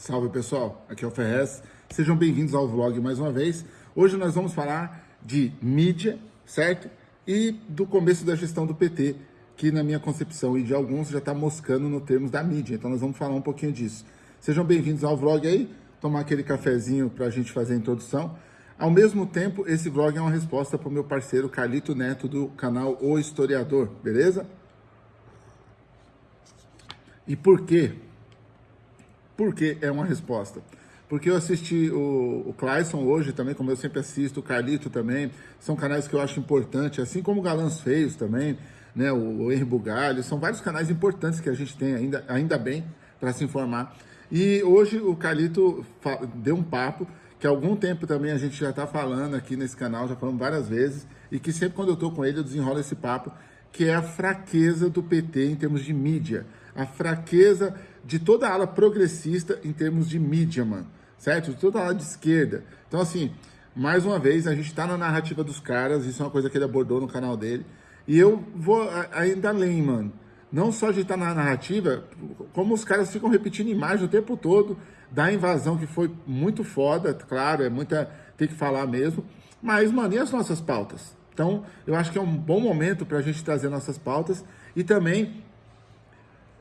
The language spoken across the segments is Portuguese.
Salve pessoal, aqui é o Ferrez, sejam bem-vindos ao vlog mais uma vez. Hoje nós vamos falar de mídia, certo? E do começo da gestão do PT, que na minha concepção e de alguns já está moscando no termos da mídia, então nós vamos falar um pouquinho disso. Sejam bem-vindos ao vlog aí, tomar aquele cafezinho para a gente fazer a introdução. Ao mesmo tempo, esse vlog é uma resposta para o meu parceiro Carlito Neto do canal O Historiador, beleza? E por quê? Por que é uma resposta? Porque eu assisti o, o Clayson hoje também, como eu sempre assisto, o Carlito também, são canais que eu acho importantes, assim como o Galãs Feios também, né, o, o Henri Bugalho, são vários canais importantes que a gente tem ainda, ainda bem para se informar. E hoje o Carlito deu um papo que há algum tempo também a gente já está falando aqui nesse canal, já falamos várias vezes, e que sempre quando eu estou com ele eu desenrolo esse papo, que é a fraqueza do PT em termos de mídia, a fraqueza de toda a ala progressista em termos de mídia, mano, certo? De toda a ala de esquerda. Então, assim, mais uma vez, a gente está na narrativa dos caras, isso é uma coisa que ele abordou no canal dele, e eu vou ainda além, mano. Não só de estar tá na narrativa, como os caras ficam repetindo imagem o tempo todo da invasão, que foi muito foda, claro, é muita. tem que falar mesmo. Mas, mano, e as nossas pautas? Então, eu acho que é um bom momento para a gente trazer nossas pautas e também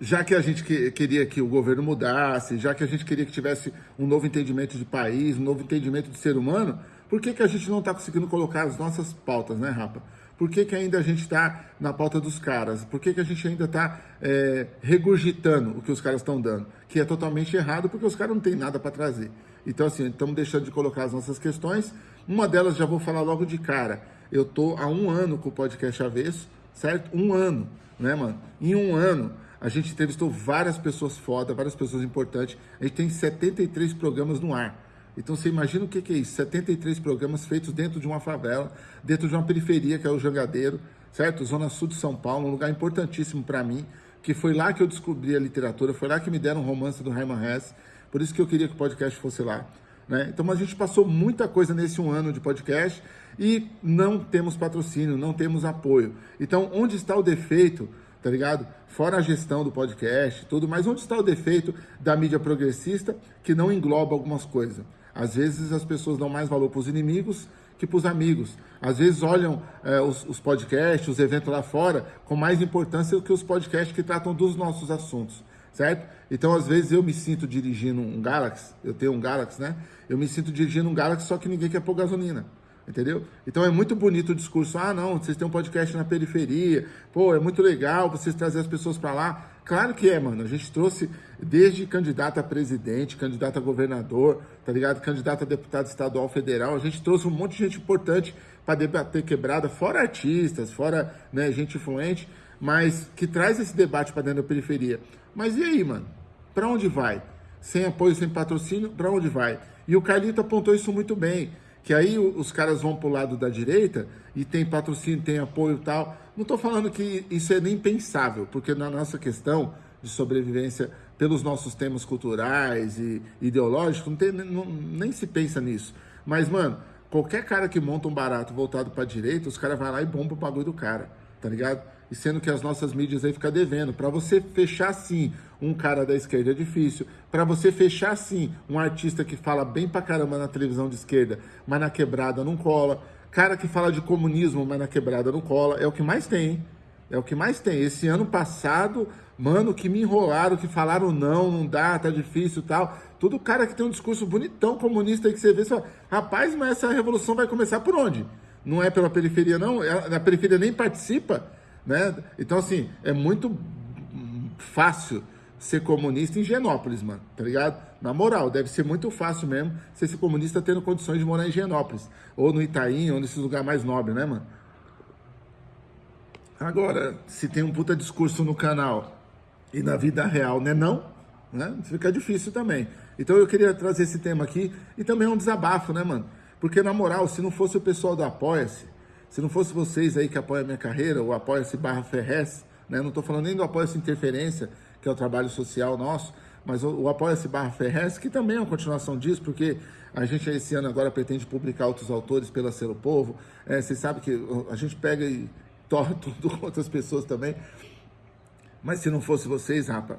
já que a gente que, queria que o governo mudasse, já que a gente queria que tivesse um novo entendimento de país, um novo entendimento de ser humano, por que, que a gente não está conseguindo colocar as nossas pautas, né, Rapa? Por que, que ainda a gente está na pauta dos caras? Por que, que a gente ainda está é, regurgitando o que os caras estão dando? Que é totalmente errado, porque os caras não têm nada para trazer. Então, assim, estamos deixando de colocar as nossas questões. Uma delas já vou falar logo de cara. Eu tô há um ano com o podcast Avesso, certo? Um ano, né, mano? Em um ano, a gente entrevistou várias pessoas foda, várias pessoas importantes. A gente tem 73 programas no ar. Então você imagina o que, é isso? 73 programas feitos dentro de uma favela, dentro de uma periferia que é o Jangadeiro, certo? Zona Sul de São Paulo, um lugar importantíssimo para mim, que foi lá que eu descobri a literatura, foi lá que me deram um romance do Herman Hesse, por isso que eu queria que o podcast fosse lá. Né? Então a gente passou muita coisa nesse um ano de podcast e não temos patrocínio, não temos apoio. Então onde está o defeito tá ligado? Fora a gestão do podcast, tudo, mas onde está o defeito da mídia progressista que não engloba algumas coisas? Às vezes as pessoas dão mais valor para os inimigos que para os amigos. Às vezes olham é, os, os, podcasts, os eventos lá fora, com mais importância do que os podcasts que tratam dos nossos assuntos, certo? Então, às vezes, eu me sinto dirigindo um Galaxy, eu tenho um Galaxy, né? Eu me sinto dirigindo um Galaxy, só que ninguém quer pôr gasolina entendeu? Então é muito bonito o discurso, ah não, vocês têm um podcast na periferia, pô, é muito legal vocês trazer as pessoas para lá. Claro que é, mano, a gente trouxe desde candidato a presidente, candidato a governador, tá ligado? Candidato a deputado estadual federal, a gente trouxe um monte de gente importante para debater quebrada, fora artistas, fora né, gente influente, mas que traz esse debate para dentro da periferia. Mas e aí, mano? Para onde vai? Sem apoio, sem patrocínio, para onde vai? E o Carlito apontou isso muito bem que aí os caras vão para o lado da direita e tem patrocínio, tem apoio e tal. Não estou falando que isso é nem pensável, porque na nossa questão de sobrevivência pelos nossos temas culturais e ideológicos, não tem, não, nem se pensa nisso. Mas, mano, qualquer cara que monta um barato voltado para direita, os caras vão lá e bombam o bagulho do cara, tá ligado? E sendo que as nossas mídias aí ficam devendo. Para você fechar sim um cara da esquerda é difícil. Para você fechar sim um artista que fala bem pra caramba na televisão de esquerda, mas na quebrada não cola. Cara que fala de comunismo, mas na quebrada não cola. É o que mais tem. É o que mais tem. Esse ano passado, mano, que me enrolaram, que falaram não, não dá, tá difícil tal. Tudo cara que tem um discurso bonitão comunista aí que você vê, só, rapaz, mas essa revolução vai começar por onde? Não é pela periferia, não? A periferia nem participa né? Então, assim, é muito fácil ser comunista em Genópolis, mano, tá ligado? Na moral, deve ser muito fácil mesmo ser esse comunista tendo condições de morar em Genópolis, ou no Itaim, ou nesses lugares mais nobres, né, mano? Agora, se tem um puta discurso no canal e na vida real, né, não, né? Fica difícil também. Então eu queria trazer esse tema aqui e também é um desabafo, né, mano? Porque na moral, se não fosse o pessoal do Apoia-se, se não fosse vocês aí que apoiam a minha carreira, o Apoia-se barra Ferrez, né? Não estou falando nem do Apoia-se Interferência, que é o trabalho social nosso, mas o, o Apoia-se barra Ferrez, que também é uma continuação disso, porque a gente esse ano agora pretende publicar outros autores pela Selo Povo. É, vocês sabem que a gente pega e torre tudo com outras pessoas também. Mas se não fosse vocês, rapa,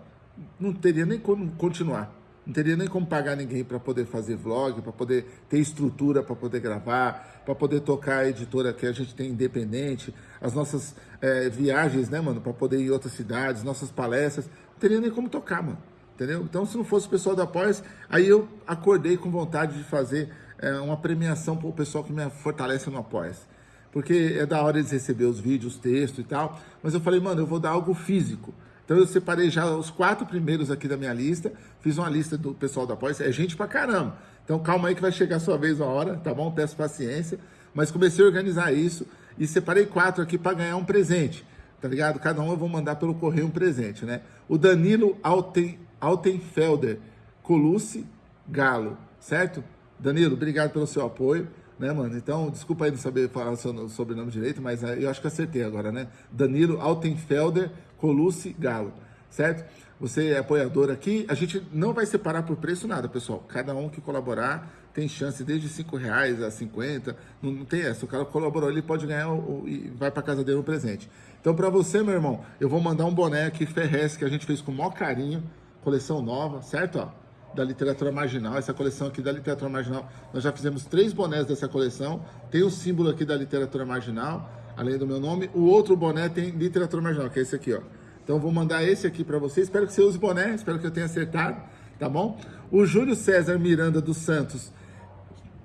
não teria nem como continuar. Não teria nem como pagar ninguém para poder fazer vlog, para poder ter estrutura para poder gravar, para poder tocar a editora que a gente tem independente, as nossas é, viagens, né, mano, para poder ir em outras cidades, nossas palestras. Não teria nem como tocar, mano. Entendeu? Então, se não fosse o pessoal da Após, aí eu acordei com vontade de fazer é, uma premiação para o pessoal que me fortalece no Após. Porque é da hora eles receber os vídeos, os textos e tal. Mas eu falei, mano, eu vou dar algo físico. Então eu separei já os quatro primeiros aqui da minha lista, fiz uma lista do pessoal da pós, é gente pra caramba. Então calma aí que vai chegar a sua vez uma hora, tá bom? Peço paciência. Mas comecei a organizar isso e separei quatro aqui para ganhar um presente, tá ligado? Cada um eu vou mandar pelo correio um presente, né? O Danilo Alten, Altenfelder Colucci Galo, certo? Danilo, obrigado pelo seu apoio né, mano? Então, desculpa aí não saber falar o seu sobrenome direito, mas eu acho que acertei agora, né? Danilo Altenfelder Colucci Galo, certo? Você é apoiador aqui, a gente não vai separar por preço nada, pessoal. Cada um que colaborar tem chance desde 5 reais a 50, não, não, tem essa. O cara colaborou, ele pode ganhar o, o, e vai para casa dele um presente. Então, para você, meu irmão, eu vou mandar um boné aqui Ferrez que a gente fez com o maior carinho, coleção nova, certo? Ó, da literatura marginal, essa coleção aqui da literatura marginal. Nós já fizemos três bonés dessa coleção. Tem o símbolo aqui da literatura marginal além do meu nome. O outro boné tem literatura marginal, que é esse aqui, ó. Então vou mandar esse aqui para você. Espero que você use boné, espero que eu tenha acertado, tá bom? O Júlio César Miranda dos Santos,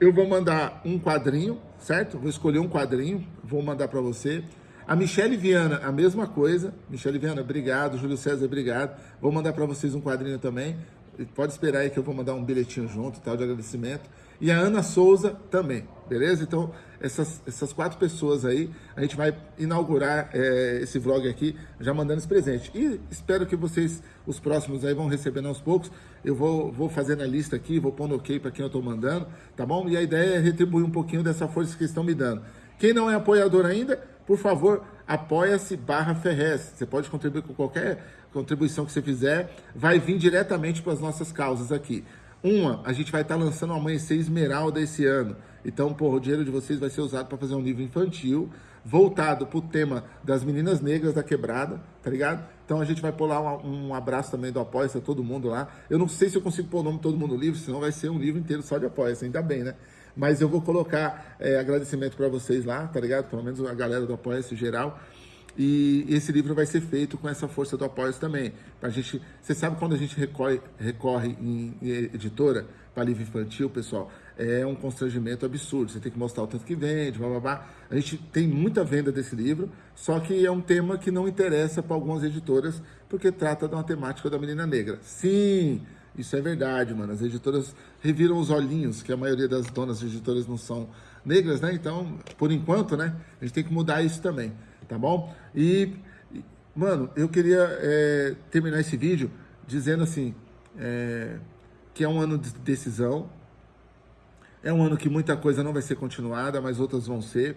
eu vou mandar um quadrinho, certo? Vou escolher um quadrinho, vou mandar para você. A Michele Viana, a mesma coisa. Michele Viana, obrigado. Júlio César, obrigado. Vou mandar para vocês um quadrinho também. Pode esperar aí que eu vou mandar um bilhetinho junto, tal, de agradecimento. E a Ana Souza também, beleza? Então, essas, essas quatro pessoas aí, a gente vai inaugurar é, esse vlog aqui, já mandando esse presente. E espero que vocês, os próximos aí, vão recebendo aos poucos. Eu vou, vou fazendo a lista aqui, vou pondo ok para quem eu estou mandando, tá bom? E a ideia é retribuir um pouquinho dessa força que estão me dando. Quem não é apoiador ainda, por favor, apoia-se barra Ferrez. Você pode contribuir com qualquer contribuição que você fizer, vai vir diretamente para as nossas causas aqui. Uma, a gente vai estar tá lançando Amanhecer Esmeralda esse ano. Então, porra, o dinheiro de vocês vai ser usado para fazer um livro infantil, voltado para o tema das meninas negras da quebrada, tá ligado? Então a gente vai pôr lá um, um abraço também do apoia a todo mundo lá. Eu não sei se eu consigo pôr o nome de todo mundo no livro, senão vai ser um livro inteiro só de apoia ainda bem, né? Mas eu vou colocar é, agradecimento para vocês lá, tá ligado? Pelo menos a galera do apoia geral. E esse livro vai ser feito com essa força do apoio também. Pra gente, você sabe quando a gente recorre, recorre em, editora para livro infantil, pessoal, é um constrangimento absurdo. Você tem que mostrar o tanto que vende, blá, blá, blá. A gente tem muita venda desse livro, só que é um tema que não interessa para algumas editoras, porque trata de uma temática da menina negra. Sim, isso é verdade, mano. As editoras reviram os olhinhos, que a maioria das donas de editoras não são negras, né? Então, por enquanto, né? A gente tem que mudar isso também tá bom? E, mano, eu queria é, terminar esse vídeo dizendo assim, é, que é um ano de decisão, é um ano que muita coisa não vai ser continuada, mas outras vão ser,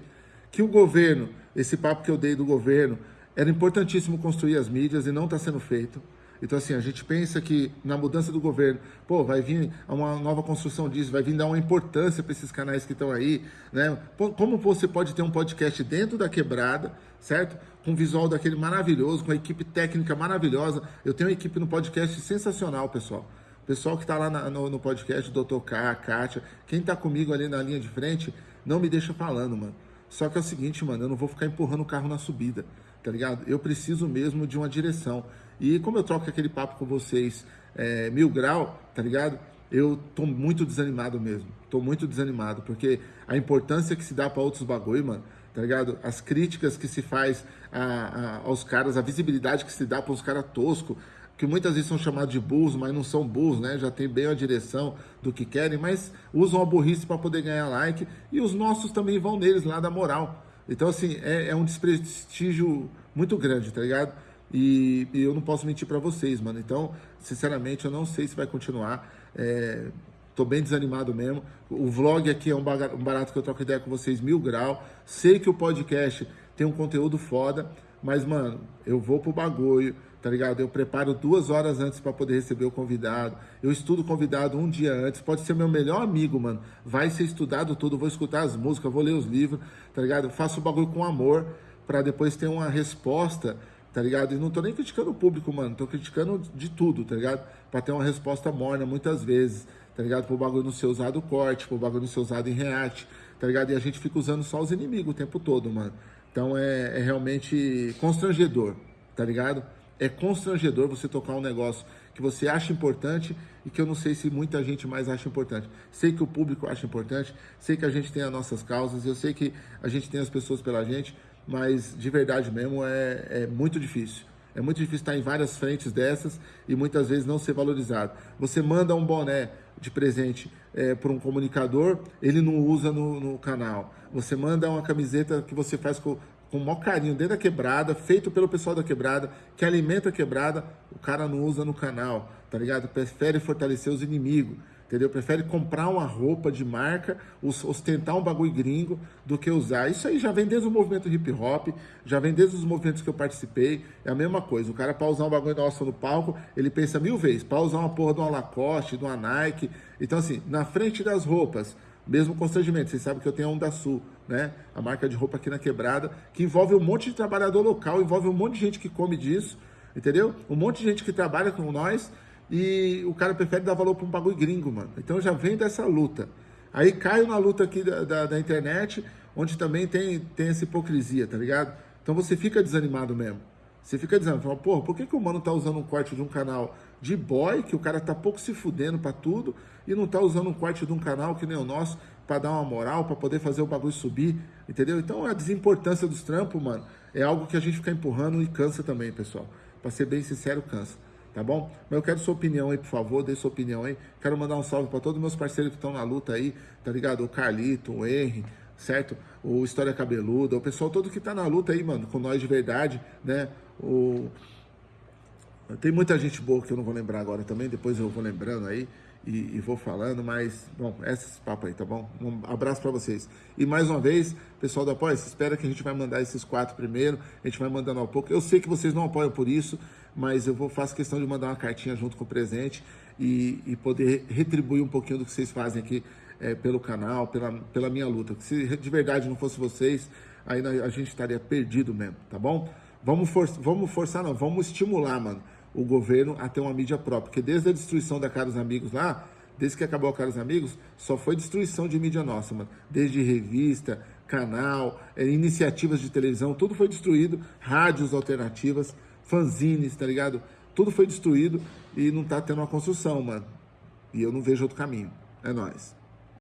que o governo, esse papo que eu dei do governo, era importantíssimo construir as mídias e não está sendo feito. Então, assim, a gente pensa que na mudança do governo, pô, vai vir uma nova construção disso, vai vir dar uma importância para esses canais que estão aí, né? Como você pode ter um podcast dentro da quebrada, certo? Com visual daquele maravilhoso, com a equipe técnica maravilhosa. Eu tenho uma equipe no podcast sensacional, pessoal. Pessoal que está lá na, no, no, podcast, Dr. K, Kátia, quem está comigo ali na linha de frente, não me deixa falando, mano. Só que é o seguinte, mano, eu não vou ficar empurrando o carro na subida, tá ligado? Eu preciso mesmo de uma direção. E como eu troco aquele papo com vocês é, mil grau, tá ligado? Eu tô muito desanimado mesmo. Tô muito desanimado, porque a importância que se dá para outros bagulho, mano, tá ligado? As críticas que se faz a, a, aos caras, a visibilidade que se dá para os caras toscos, que muitas vezes são chamados de burros, mas não são burros, né? Já tem bem a direção do que querem, mas usam a burrice para poder ganhar like. E os nossos também vão neles lá da moral. Então, assim, é, é um desprestígio muito grande, tá ligado? E, e eu não posso mentir para vocês, mano. Então, sinceramente, eu não sei se vai continuar. É, tô bem desanimado mesmo. O vlog aqui é um barato que eu troco ideia com vocês, mil grau. Sei que o podcast tem um conteúdo foda, mas, mano, eu vou pro bagulho, tá ligado? Eu preparo duas horas antes para poder receber o convidado. Eu estudo o convidado um dia antes. Pode ser meu melhor amigo, mano. Vai ser estudado tudo, vou escutar as músicas, vou ler os livros, tá ligado? Eu faço o bagulho com amor para depois ter uma resposta tá ligado? E não tô nem criticando o público, mano, tô criticando de tudo, tá ligado? Pra ter uma resposta morna muitas vezes, tá ligado? Pro bagulho não ser usado corte, pro bagulho não ser usado em react, tá ligado? E a gente fica usando só os inimigos o tempo todo, mano. Então é, é realmente constrangedor, tá ligado? É constrangedor você tocar um negócio que você acha importante e que eu não sei se muita gente mais acha importante. Sei que o público acha importante, sei que a gente tem as nossas causas, eu sei que a gente tem as pessoas pela gente, mas de verdade mesmo é, é muito difícil. É muito difícil estar em várias frentes dessas e muitas vezes não ser valorizado. Você manda um boné de presente é, para um comunicador, ele não usa no, no, canal. Você manda uma camiseta que você faz com, com o maior carinho dentro da quebrada, feito pelo pessoal da quebrada, que alimenta a quebrada, o cara não usa no canal, tá ligado? Prefere fortalecer os inimigos entendeu? Prefere comprar uma roupa de marca, ostentar um bagulho gringo, do que usar. Isso aí já vem desde o movimento hip hop, já vem desde os movimentos que eu participei, é a mesma coisa. O cara para usar um bagulho nosso no palco, ele pensa mil vezes, para usar uma porra de uma Lacoste, de uma Nike. Então assim, na frente das roupas, mesmo constrangimento, vocês sabem que eu tenho a Onda Sul, né? A marca de roupa aqui na Quebrada, que envolve um monte de trabalhador local, envolve um monte de gente que come disso, entendeu? Um monte de gente que trabalha com nós, e o cara prefere dar valor para um bagulho gringo, mano. Então já vem dessa luta. Aí caio na luta aqui da, da, da, internet, onde também tem, tem essa hipocrisia, tá ligado? Então você fica desanimado mesmo. Você fica dizendo, fala, porra, por que, que o mano tá usando um corte de um canal de boy, que o cara tá pouco se fudendo pra tudo, e não tá usando um corte de um canal que nem o nosso, para dar uma moral, para poder fazer o bagulho subir, entendeu? Então a desimportância dos trampos, mano, é algo que a gente fica empurrando e cansa também, pessoal. Pra ser bem sincero, cansa tá bom? Mas eu quero sua opinião aí, por favor, dê sua opinião aí. Quero mandar um salve para todos os meus parceiros que estão na luta aí, tá ligado? O Carlito, o Henry, certo? O História Cabeluda, o pessoal todo que tá na luta aí, mano, com nós de verdade, né? O... Tem muita gente boa que eu não vou lembrar agora também, depois eu vou lembrando aí e, e vou falando, mas, bom, esses papos aí, tá bom? Um abraço para vocês. E mais uma vez, pessoal do Apoia, espera que a gente vai mandar esses quatro primeiro, a gente vai mandando ao pouco. Eu sei que vocês não apoiam por isso, mas eu vou faço questão de mandar uma cartinha junto com o presente e, e poder retribuir um pouquinho do que vocês fazem aqui é, pelo canal, pela, pela minha luta. Se de verdade não fosse vocês, aí a gente estaria perdido mesmo, tá bom? Vamos, for, vamos forçar, não, vamos estimular, mano, o governo a ter uma mídia própria, porque desde a destruição da Caros Amigos lá, desde que acabou a Caros Amigos, só foi destruição de mídia nossa, mano. Desde revista, canal, é, iniciativas de televisão, tudo foi destruído, rádios alternativas fanzines, tá ligado? Tudo foi destruído e não tá tendo uma construção, mano. E eu não vejo outro caminho. É nóis.